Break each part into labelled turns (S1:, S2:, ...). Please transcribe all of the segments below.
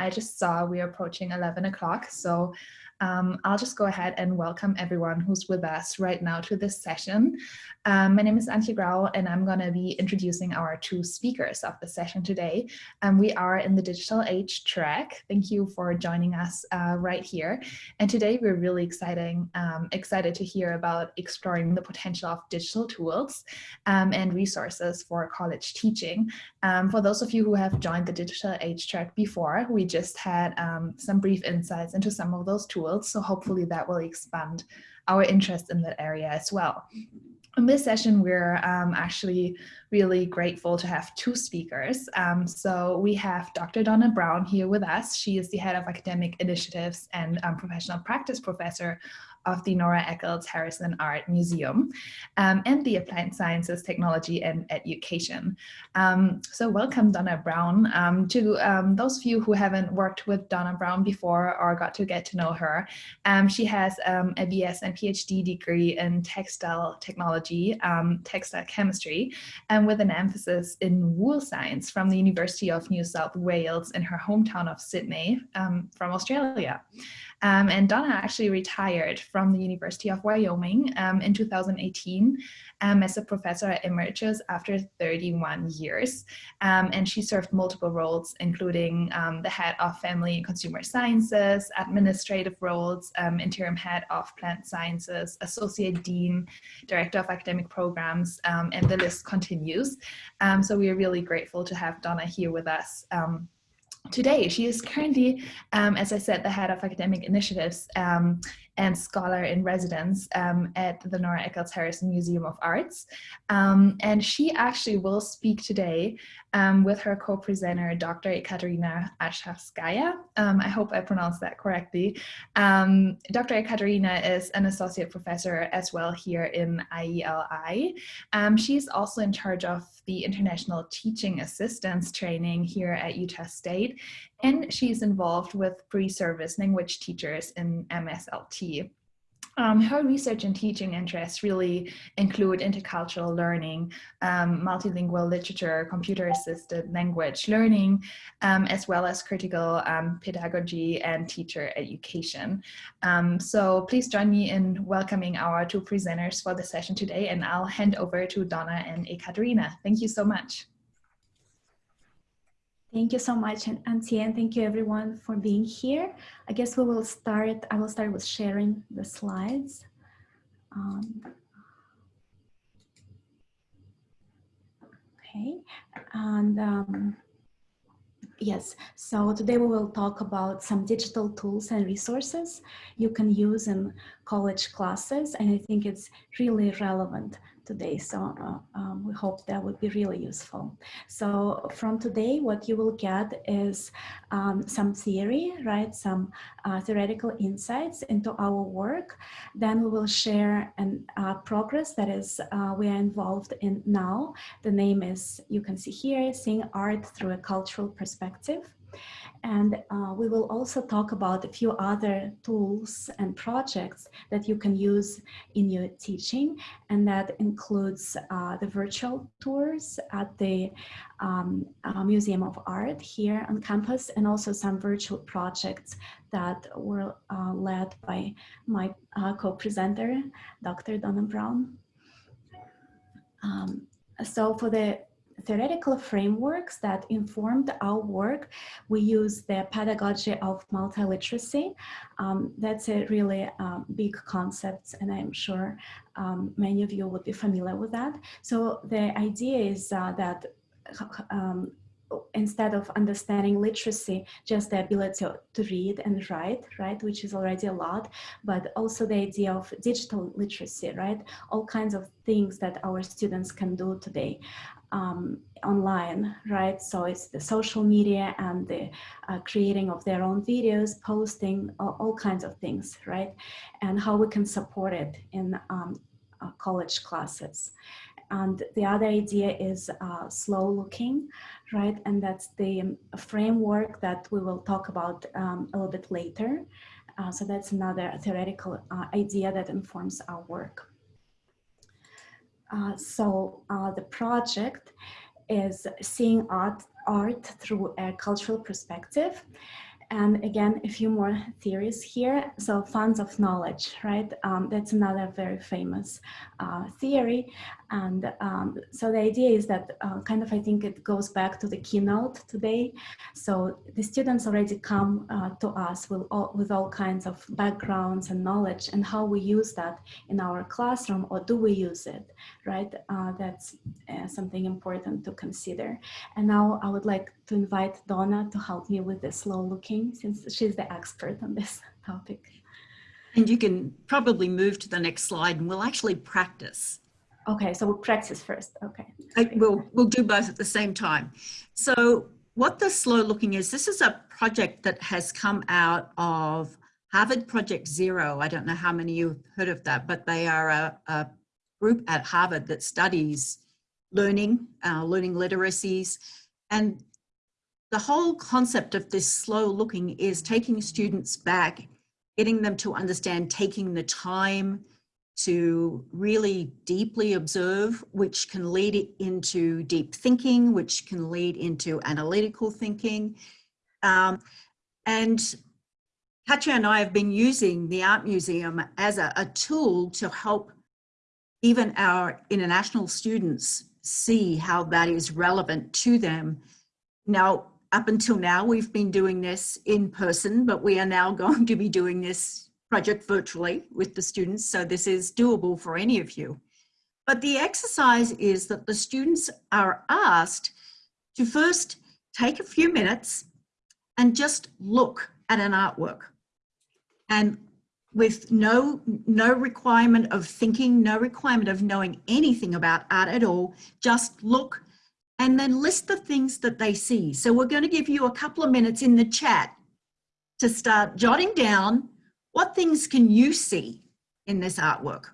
S1: I just saw we're approaching 11 o'clock, so um, I'll just go ahead and welcome everyone who's with us right now to this session. Um, my name is Antje Grau and I'm going to be introducing our two speakers of the session today. Um, we are in the digital age track. Thank you for joining us uh, right here. And today we're really exciting, um, excited to hear about exploring the potential of digital tools um, and resources for college teaching. Um, for those of you who have joined the digital age track before, we just had some brief insights into some of those tools so hopefully that will expand our interest in that area as well. In this session, we're um, actually really grateful to have two speakers. Um, so we have Dr. Donna Brown here with us. She is the head of academic initiatives and um, professional practice professor of the Nora Eccles Harrison Art Museum um, and the Applied Sciences, Technology and Education. Um, so welcome Donna Brown. Um, to um, those of you who haven't worked with Donna Brown before or got to get to know her, um, she has um, a BS and PhD degree in textile technology, textile chemistry, and with an emphasis in wool science from the University of New South Wales in her hometown of Sydney from Australia. Um, and Donna actually retired from the University of Wyoming um, in 2018 um, as a professor at emeritus after 31 years. Um, and she served multiple roles, including um, the head of family and consumer sciences, administrative roles, um, interim head of plant sciences, associate dean, director of academic programs, and the list continues. so we are really grateful to have Donna here with us today. She is currently, um, as I said, the head of academic initiatives um, and scholar in residence um, at the Nora Eccles Harrison Museum of Arts. Um, and she actually will speak today um, with her co-presenter, Dr. Ekaterina Arshavskaya. Um, I hope I pronounced that correctly. Um, Dr. Ekaterina is an associate professor as well here in IELI. Um, she's also in charge of the International Teaching Assistance Training here at Utah State and she's involved with pre-service language teachers in MSLT. Um, her research and teaching interests really include intercultural learning, um, multilingual literature, computer-assisted language learning, um, as well as critical um, pedagogy and teacher education. Um, so please join me in welcoming our two presenters for the session today, and I'll hand over to Donna and Ekaterina. Thank you so much.
S2: Thank you so much, Antje, and thank you everyone for being here. I guess we will start, I will start with sharing the slides. Um, okay, and um, yes, so today we will talk about some digital tools and resources you can use in college classes, and I think it's really relevant today. So uh, um, we hope that would be really useful. So from today, what you will get is um, some theory, right? Some uh, theoretical insights into our work. Then we will share an uh, progress that is uh, we are involved in now. The name is, you can see here, Seeing Art Through a Cultural Perspective. And uh, we will also talk about a few other tools and projects that you can use in your teaching. And that includes uh, the virtual tours at the um, uh, Museum of Art here on campus and also some virtual projects that were uh, led by my uh, co-presenter, Dr. Donna Brown. Um, so for the theoretical frameworks that informed our work. We use the pedagogy of multiliteracy. Um, that's a really um, big concept, and I'm sure um, many of you would be familiar with that. So the idea is uh, that um, instead of understanding literacy, just the ability to read and write, right, which is already a lot, but also the idea of digital literacy, right, all kinds of things that our students can do today um, online, right? So it's the social media and the uh, creating of their own videos, posting, all, all, kinds of things, right? And how we can support it in um, uh, college classes. And the other idea is uh, slow looking, right? And that's the framework that we will talk about um, a little bit later. Uh, so that's another theoretical uh, idea that informs our work. Uh, so uh, the project is seeing art, art through a cultural perspective. And again, a few more theories here. So funds of knowledge, right? Um, that's another very famous uh, theory. And um, so the idea is that uh, kind of, I think it goes back to the keynote today. So the students already come uh, to us with all, with all kinds of backgrounds and knowledge and how we use that in our classroom or do we use it, right? Uh, that's uh, something important to consider. And now I would like to invite Donna to help me with the slow looking since she's the expert on this topic.
S3: And you can probably move to the next slide and we'll actually practice.
S2: Okay, so we'll practice first. Okay.
S3: I, we'll, we'll do both at the same time. So what the slow looking is, this is a project that has come out of Harvard Project Zero. I don't know how many of you've heard of that, but they are a, a group at Harvard that studies learning, uh, learning literacies. And the whole concept of this slow looking is taking students back, getting them to understand taking the time to really deeply observe, which can lead into deep thinking, which can lead into analytical thinking. Um, and Katja and I have been using the Art Museum as a, a tool to help even our international students see how that is relevant to them. Now, up until now, we've been doing this in person, but we are now going to be doing this project virtually with the students. So this is doable for any of you. But the exercise is that the students are asked to first take a few minutes and just look at an artwork. And with no, no requirement of thinking, no requirement of knowing anything about art at all, just look and then list the things that they see. So we're going to give you a couple of minutes in the chat to start jotting down what things can you see in this artwork?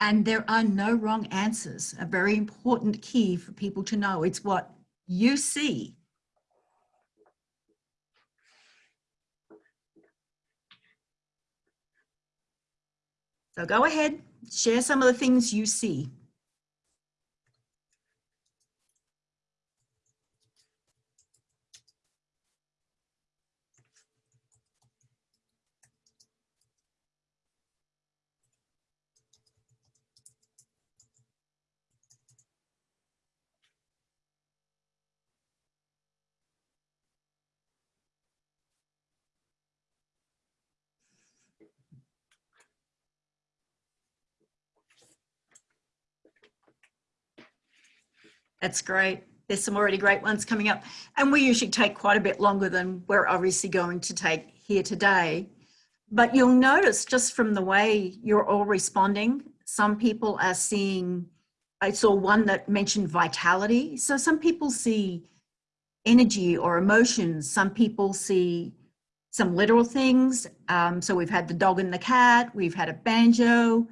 S3: And there are no wrong answers, a very important key for people to know. It's what you see. So go ahead, share some of the things you see. That's great. There's some already great ones coming up. And we usually take quite a bit longer than we're obviously going to take here today. But you'll notice just from the way you're all responding, some people are seeing, I saw one that mentioned vitality. So some people see energy or emotions. Some people see some literal things. Um, so we've had the dog and the cat, we've had a banjo,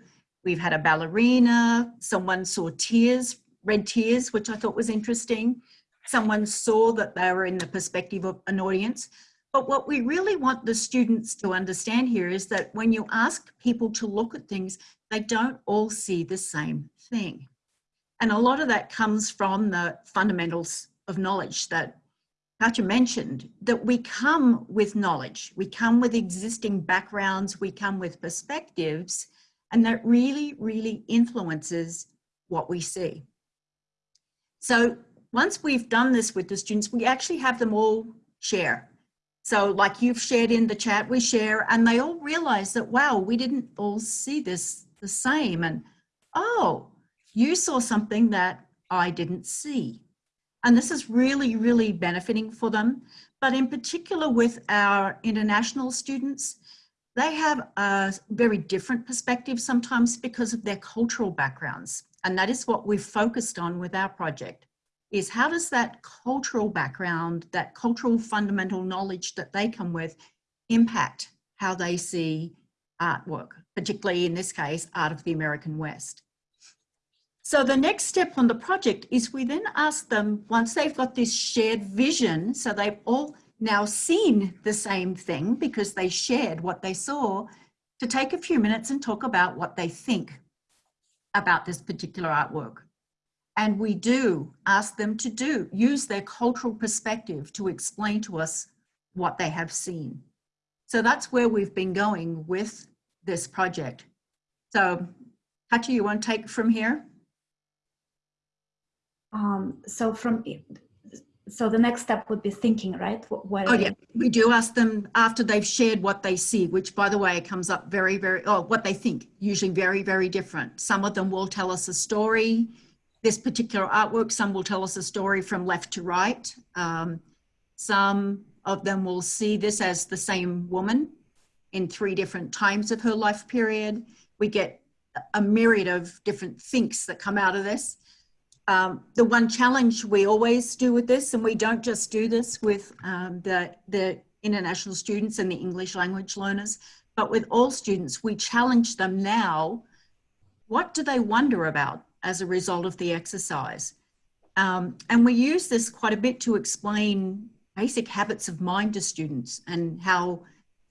S3: we've had a ballerina, someone saw tears red tears, which I thought was interesting. Someone saw that they were in the perspective of an audience. But what we really want the students to understand here is that when you ask people to look at things, they don't all see the same thing. And a lot of that comes from the fundamentals of knowledge that Katja mentioned, that we come with knowledge, we come with existing backgrounds, we come with perspectives, and that really, really influences what we see. So once we've done this with the students, we actually have them all share. So like you've shared in the chat, we share and they all realize that, wow, we didn't all see this the same. And, oh, you saw something that I didn't see. And this is really, really benefiting for them. But in particular with our international students, they have a very different perspective sometimes because of their cultural backgrounds. And that is what we've focused on with our project is how does that cultural background, that cultural fundamental knowledge that they come with impact how they see artwork, particularly in this case, art of the American West. So the next step on the project is we then ask them, once they've got this shared vision, so they've all now seen the same thing because they shared what they saw, to take a few minutes and talk about what they think about this particular artwork. And we do ask them to do, use their cultural perspective to explain to us what they have seen. So that's where we've been going with this project. So Katya, you want to take from here?
S2: Um, so from so the next step would be thinking, right?
S3: What, oh yeah, we do ask them after they've shared what they see, which by the way comes up very, very, oh, what they think, usually very, very different. Some of them will tell us a story, this particular artwork, some will tell us a story from left to right. Um, some of them will see this as the same woman in three different times of her life period. We get a myriad of different thinks that come out of this um, the one challenge we always do with this, and we don't just do this with um, the, the international students and the English language learners, but with all students, we challenge them now, what do they wonder about as a result of the exercise? Um, and we use this quite a bit to explain basic habits of mind to students and how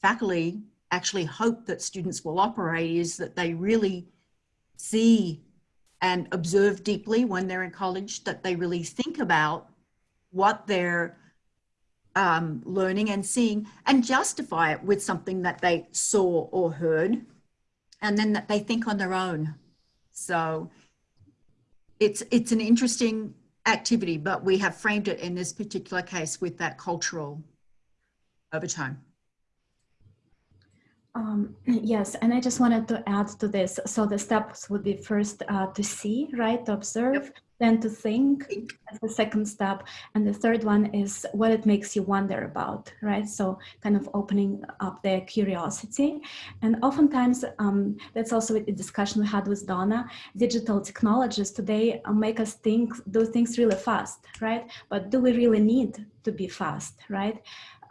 S3: faculty actually hope that students will operate is that they really see and observe deeply when they're in college, that they really think about what they're um, learning and seeing and justify it with something that they saw or heard, and then that they think on their own. So it's, it's an interesting activity, but we have framed it in this particular case with that cultural overtone.
S2: Um, yes, and I just wanted to add to this. So the steps would be first uh, to see, right, to observe, yep. then to think as the second step. And the third one is what it makes you wonder about, right? So kind of opening up their curiosity. And oftentimes, um, that's also a discussion we had with Donna, digital technologies today uh, make us think, do things really fast, right? But do we really need to be fast, right?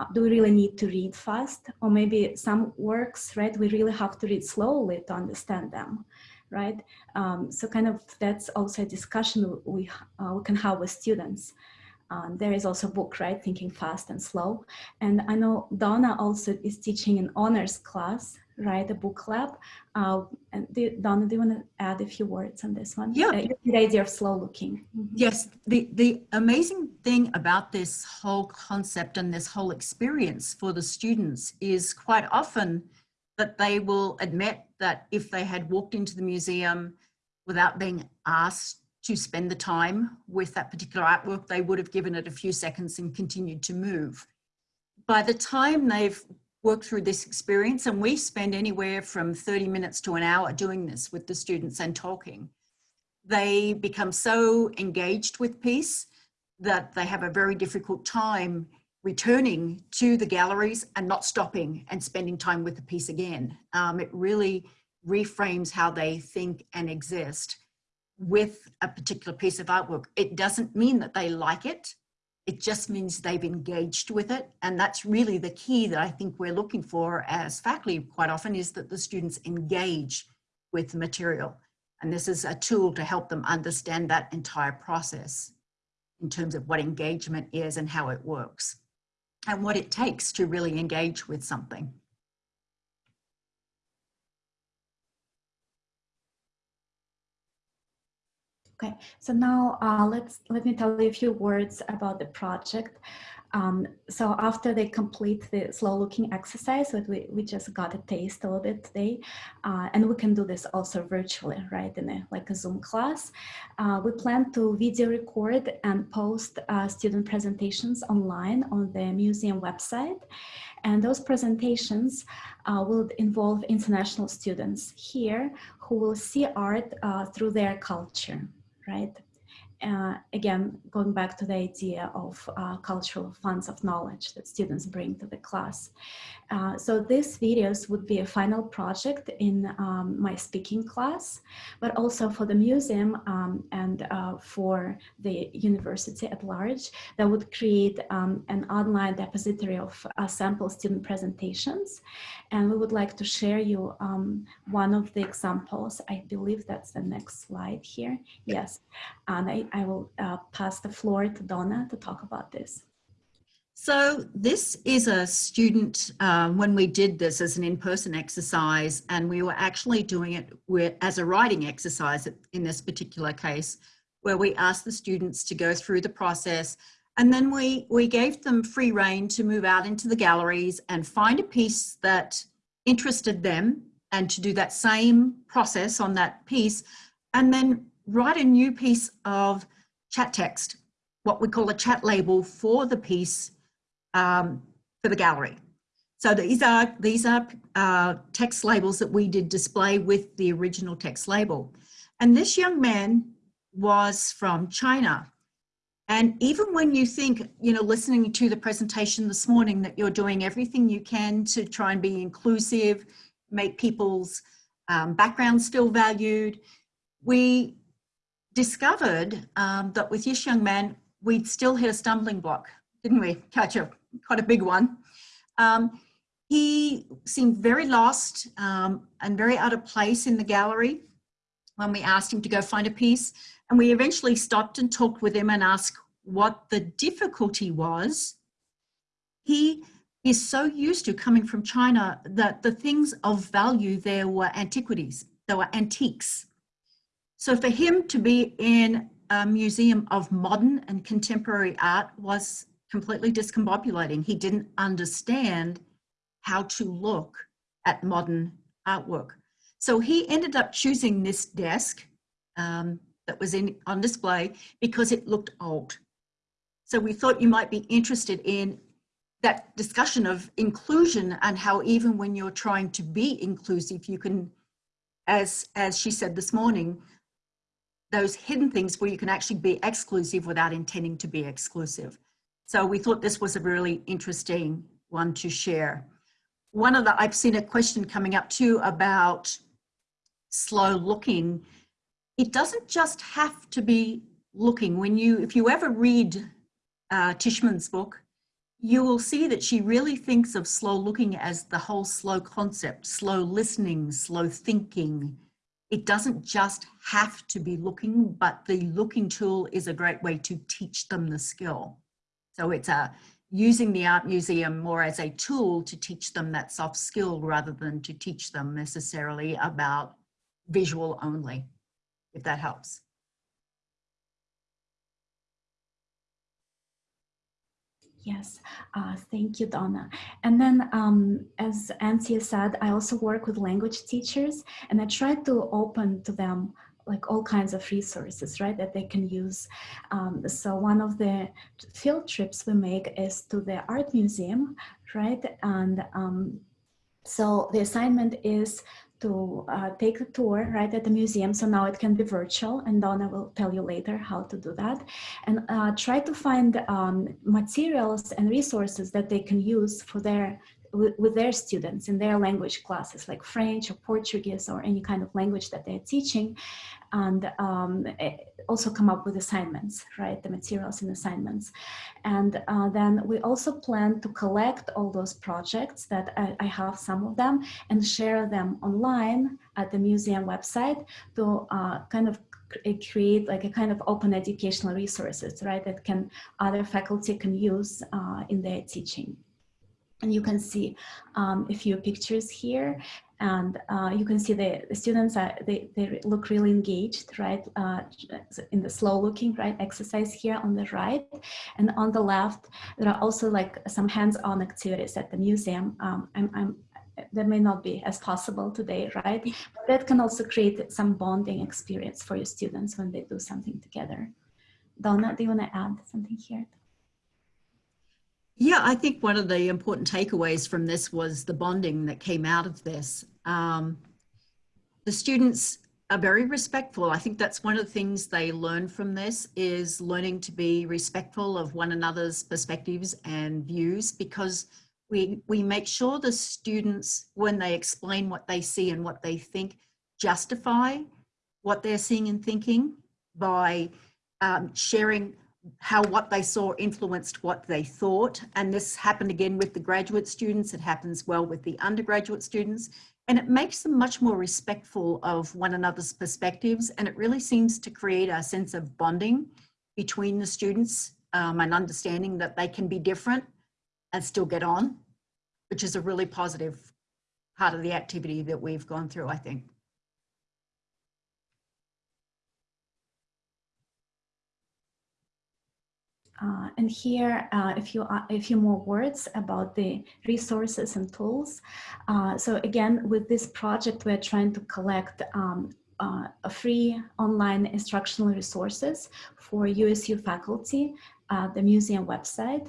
S2: Uh, do we really need to read fast? Or maybe some works, right, we really have to read slowly to understand them, right? Um, so kind of that's also a discussion we, uh, we can have with students. Um, there is also a book, right, Thinking Fast and Slow. And I know Donna also is teaching an honors class right, a book lab. Uh, and do, Donna, do you want to add a few words on this one?
S3: Yeah.
S2: Uh, the idea of slow looking.
S3: Mm -hmm. Yes, the, the amazing thing about this whole concept and this whole experience for the students is quite often that they will admit that if they had walked into the museum without being asked to spend the time with that particular artwork, they would have given it a few seconds and continued to move. By the time they've work through this experience and we spend anywhere from 30 minutes to an hour doing this with the students and talking. They become so engaged with piece that they have a very difficult time returning to the galleries and not stopping and spending time with the piece again. Um, it really reframes how they think and exist with a particular piece of artwork. It doesn't mean that they like it. It just means they've engaged with it. And that's really the key that I think we're looking for as faculty quite often is that the students engage with the material. And this is a tool to help them understand that entire process in terms of what engagement is and how it works and what it takes to really engage with something.
S2: Okay, so now uh, let's let me tell you a few words about the project. Um, so after they complete the slow looking exercise that we, we just got a taste a little bit today, uh, and we can do this also virtually, right, in a, like a Zoom class. Uh, we plan to video record and post uh, student presentations online on the museum website. And those presentations uh, will involve international students here who will see art uh, through their culture right? Uh, again, going back to the idea of uh, cultural funds of knowledge that students bring to the class. Uh, so these videos would be a final project in um, my speaking class, but also for the museum um, and uh, for the university at large that would create um, an online depository of uh, sample student presentations. And we would like to share you um, one of the examples. I believe that's the next slide here. Yes, and I, I will uh, pass the floor to Donna to talk about this.
S3: So this is a student, uh, when we did this as an in-person exercise, and we were actually doing it with, as a writing exercise in this particular case, where we asked the students to go through the process And then we, we gave them free rein to move out into the galleries and find a piece that interested them and to do that same process on that piece and then write a new piece of chat text, what we call a chat label for the piece um, for the gallery. So these are, these are uh, text labels that we did display with the original text label. And this young man was from China. And even when you think, you know, listening to the presentation this morning that you're doing everything you can to try and be inclusive, make people's um, backgrounds feel valued, we discovered um, that with this young man, we'd still hit a stumbling block, didn't we? Katya quite a big one. Um, he seemed very lost um, and very out of place in the gallery when we asked him to go find a piece. And we eventually stopped and talked with him and asked what the difficulty was. He is so used to coming from China that the things of value there were antiquities, there were antiques. So for him to be in a museum of modern and contemporary art was completely discombobulating. He didn't understand how to look at modern artwork. So he ended up choosing this desk um, that was in on display because it looked old. So we thought you might be interested in that discussion of inclusion and how even when you're trying to be inclusive, you can, as, as she said this morning, those hidden things where you can actually be exclusive without intending to be exclusive. So we thought this was a really interesting one to share. One of the, I've seen a question coming up too about slow looking. It doesn't just have to be looking. When you, if you ever read uh, Tishman's book, you will see that she really thinks of slow looking as the whole slow concept, slow listening, slow thinking, it doesn't just have to be looking, but the looking tool is a great way to teach them the skill. So it's a using the art museum more as a tool to teach them that soft skill rather than to teach them necessarily about visual only, if that helps.
S2: Yes, uh, thank you, Donna. And then, um, as Antje said, I also work with language teachers and I try to open to them like all kinds of resources, right, that they can use. Um, so one of the field trips we make is to the art museum, right? And um, so the assignment is to uh, take a tour right at the museum. So now it can be virtual and Donna will tell you later how to do that. And uh, try to find um, materials and resources that they can use for their with, their students in their language classes like French or Portuguese or any kind of language that they're teaching and um, eh, also come up with assignments, right, the materials and assignments. And uh, then we also plan to collect all those projects that I, I, have some of them and share them online at the museum website to uh, kind of create like a kind of open educational resources, right, that can other faculty can use uh, in their teaching. And you can see um, a few pictures here. And uh, you can see the, the students are, they, they look really engaged right? Uh, in the slow looking right exercise here on the right. And on the left there are also like some hands-on activities at the museum. Um, I'm, I'm, that may not be as possible today right? But that can also create some bonding experience for your students when they do something together. Donna do you want to add something here
S3: yeah, I think one of the important takeaways from this was the bonding that came out of this. Um, the students are very respectful. I think that's one of the things they learn from this is learning to be respectful of one another's perspectives and views because we, we make sure the students, when they explain what they see and what they think, justify what they're seeing and thinking by um, sharing how what they saw influenced what they thought. And this happened again with the graduate students. It happens well with the undergraduate students. And it makes them much more respectful of one another's perspectives. And it really seems to create a sense of bonding between the students um, and understanding that they can be different and still get on, which is a really positive part of the activity that we've gone through, I think.
S2: Uh, and here, uh, a few a few more words about the resources and tools. Uh, so again, with this project, we're trying to collect um, uh, free online instructional resources for USU faculty, uh, the museum website.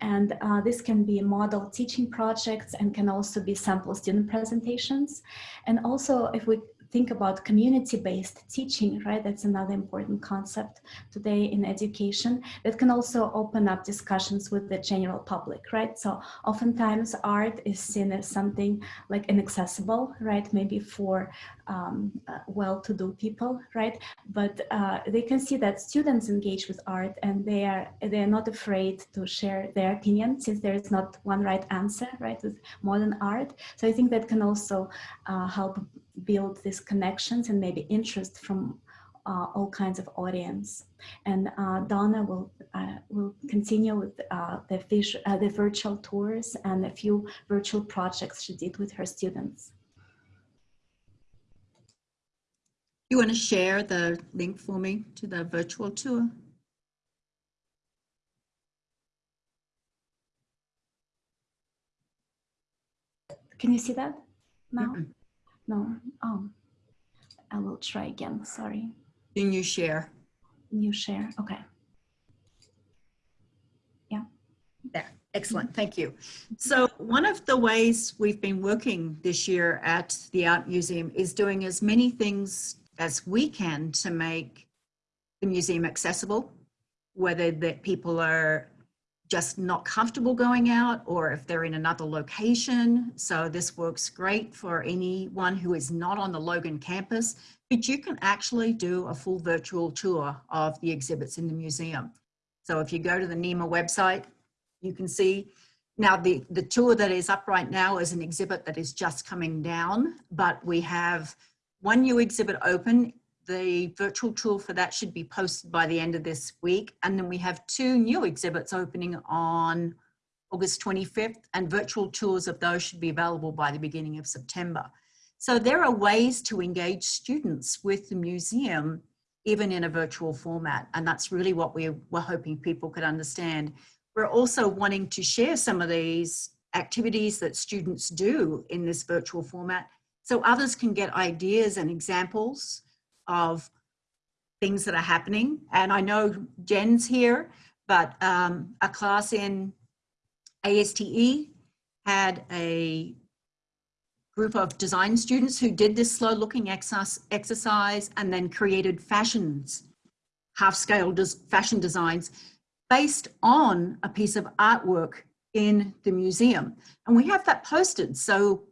S2: And uh, this can be model teaching projects and can also be sample student presentations. And also if we think about community-based teaching, right? That's another important concept today in education that can also open up discussions with the general public, right? So oftentimes art is seen as something like inaccessible, right? Maybe for um, uh, well-to-do people, right? But uh, they can see that students engage with art and they are they are not afraid to share their opinion since there is not one right answer, right? With modern art, so I think that can also uh, help build these connections and maybe interest from uh, all kinds of audience. And uh, Donna will uh, will continue with uh, the, visual, uh, the virtual tours and a few virtual projects she did with her students.
S3: You want to share the link for me to the virtual tour?
S2: Can you see that now?
S3: Mm-mm.
S2: No. Oh, I will try again. Sorry.
S3: Can you share?
S2: You share. Okay. Yeah.
S3: There, excellent, thank you. So one of the ways we've been working this year at the Art Museum is doing as many things as we can to make the museum accessible, whether that people are just not comfortable going out or if they're in another location. So this works great for anyone who is not on the Logan campus, but you can actually do a full virtual tour of the exhibits in the museum. So if you go to the NEHMA website, you can see now the, the tour that is up right now is an exhibit that is just coming down, but we have one new exhibit open. The virtual tour for that should be posted by the end of this week. And then we have two new exhibits opening on August 25th and virtual tours of those should be available by the beginning of September. So there are ways to engage students with the museum even in a virtual format. And that's really what we were hoping people could understand. We're also wanting to share some of these activities that students do in this virtual format so others can get ideas and examples of things that are happening. And I know Jen's here, but um, a class in ASTE had a group of design students who did this slow looking exercise and then created fashions, half scale fashion designs based on a piece of artwork in the museum. And we have that posted. So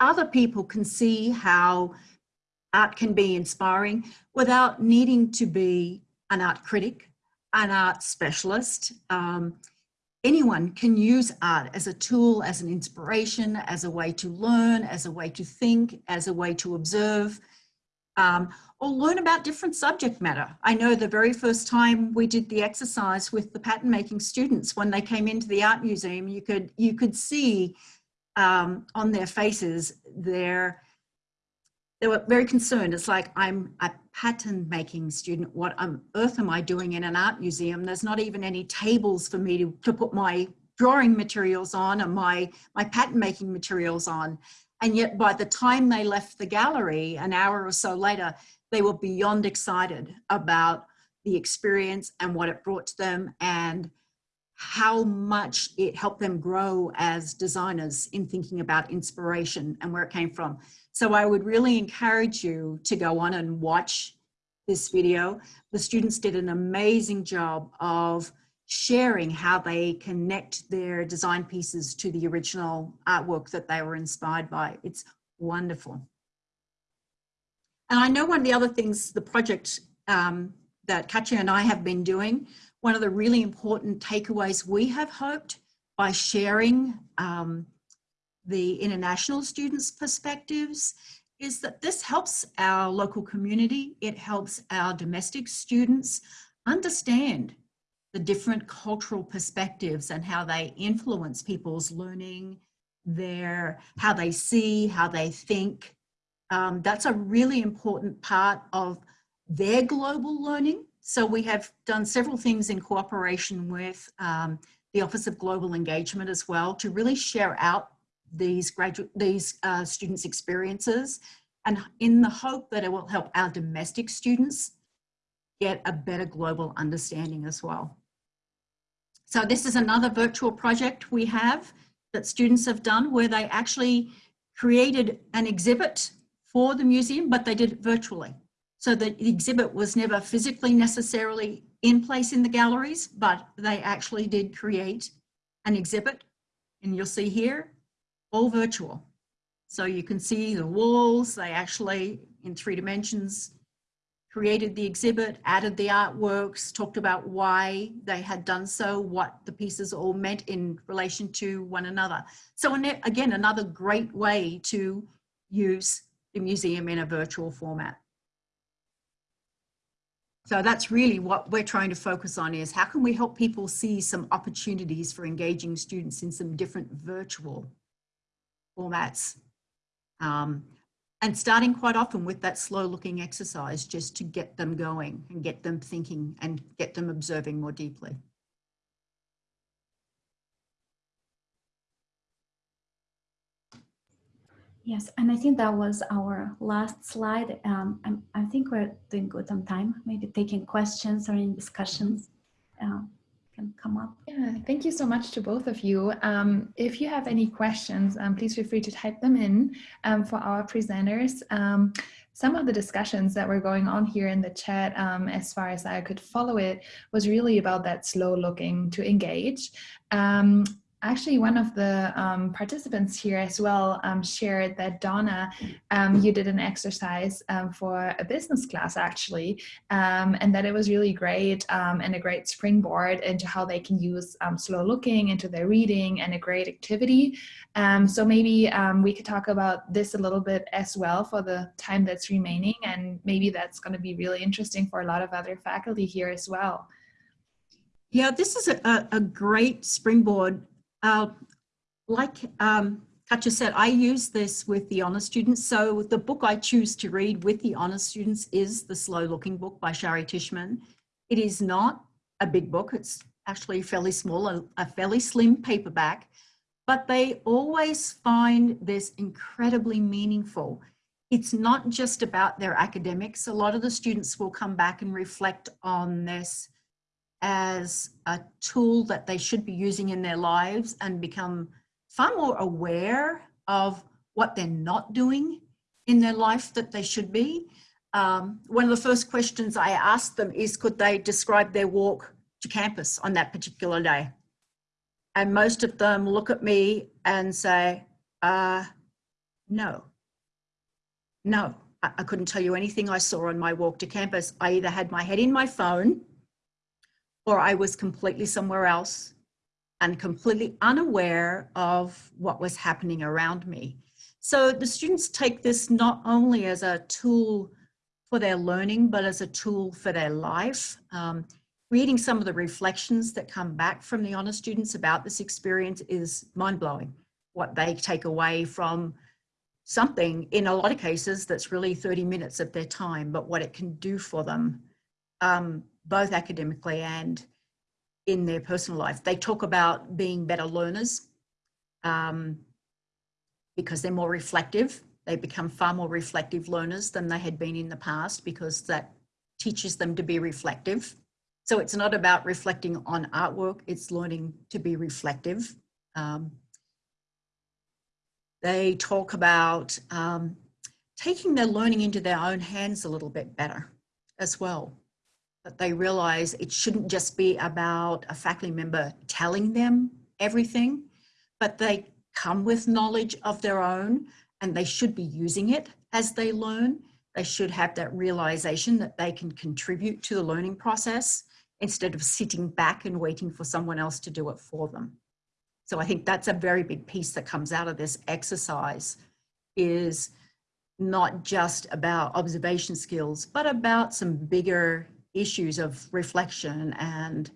S3: other people can see how art can be inspiring without needing to be an art critic, an art specialist. Um, anyone can use art as a tool, as an inspiration, as a way to learn, as a way to think, as a way to observe, um, or learn about different subject matter. I know the very first time we did the exercise with the pattern making students when they came into the art museum, you could, you could see um, on their faces, they're, they were very concerned. It's like, I'm a pattern making student. What on earth am I doing in an art museum? There's not even any tables for me to, to put my drawing materials on and my, my pattern making materials on. And yet by the time they left the gallery, an hour or so later, they were beyond excited about the experience and what it brought to them and how much it helped them grow as designers in thinking about inspiration and where it came from. So I would really encourage you to go on and watch this video. The students did an amazing job of sharing how they connect their design pieces to the original artwork that they were inspired by. It's wonderful. And I know one of the other things, the project um, that Katya and I have been doing one of the really important takeaways we have hoped by sharing um, the international students' perspectives is that this helps our local community, it helps our domestic students understand the different cultural perspectives and how they influence people's learning, their, how they see, how they think. Um, that's a really important part of their global learning So we have done several things in cooperation with um, the Office of Global Engagement as well to really share out these graduate, these uh, students' experiences and in the hope that it will help our domestic students get a better global understanding as well. So this is another virtual project we have that students have done where they actually created an exhibit for the museum, but they did it virtually. So the exhibit was never physically necessarily in place in the galleries, but they actually did create an exhibit. And you'll see here, all virtual. So you can see the walls, they actually, in three dimensions, created the exhibit, added the artworks, talked about why they had done so, what the pieces all meant in relation to one another. So again, another great way to use the museum in a virtual format. So that's really what we're trying to focus on is how can we help people see some opportunities for engaging students in some different virtual formats. Um, and starting quite often with that slow looking exercise just to get them going and get them thinking and get them observing more deeply.
S2: Yes, and I think that was our last slide. Um, i think we're doing good on time, maybe taking questions or in discussions uh, can come up.
S1: Yeah, thank you so much to both of you. Um, if you have any questions, um, please feel free to type them in um, for our presenters. Um, some of the discussions that were going on here in the chat, um, as far as I could follow it, was really about that slow looking to engage. Actually one of the um, participants here as well um, shared that Donna, um, you did an exercise um, for a business class actually, um, and that it was really great um, and a great springboard into how they can use slow looking into their reading and a great activity. so maybe we could talk about this a little bit as well for the time that's remaining and maybe that's going to be really interesting for a lot of other faculty here as well.
S3: Yeah, this is a, a great springboard uh, like um, Katja said, I use this with the honor students. So the book I choose to read with the honor students is The Slow Looking Book by Shari Tishman. It is not a big book. It's actually fairly small, a, a fairly slim paperback, but they always find this incredibly meaningful. It's not just about their academics. A lot of the students will come back and reflect on this as a tool that they should be using in their lives and become far more aware of what they're not doing in their life that they should be. Um, one of the first questions I asked them is could they describe their walk to campus on that particular day? And most of them look at me and say, uh, no, no, I, I couldn't tell you anything I saw on my walk to campus. I either had my head in my phone or I was completely somewhere else and completely unaware of what was happening around me. So the students take this not only as a tool for their learning, but as a tool for their life. Um, reading some of the reflections that come back from the honor students about this experience is mind-blowing. What they take away from something, in a lot of cases, that's really 30 minutes of their time, but what it can do for them um, both academically and in their personal life. They talk about being better learners um, because they're more reflective. They become far more reflective learners than they had been in the past because that teaches them to be reflective. So it's not about reflecting on artwork, it's learning to be reflective. Um, they talk about um, taking their learning into their own hands a little bit better as well they realize it shouldn't just be about a faculty member telling them everything, but they come with knowledge of their own and they should be using it as they learn. They should have that realization that they can contribute to the learning process instead of sitting back and waiting for someone else to do it for them. So I think that's a very big piece that comes out of this exercise is not just about observation skills, but about some bigger issues of reflection and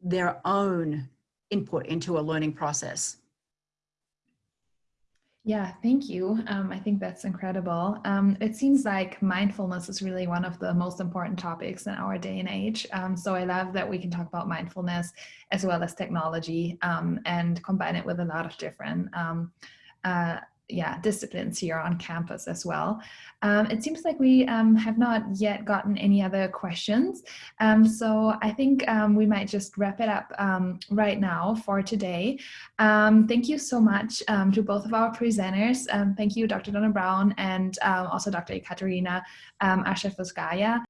S3: their own input into a learning process.
S1: Yeah, thank you. Um, I think that's incredible. Um, it seems like mindfulness is really one of the most important topics in our day and age. Um, so I love that we can talk about mindfulness as well as technology um, and combine it with a lot of different um, uh, yeah, disciplines here on campus as well. Um, it seems like we um, have not yet gotten any other questions. Um, so I think um, we might just wrap it up um, right now for today. Um, thank you so much to both of our presenters. thank you, Dr. Donna Brown and also Dr. Ekaterina um.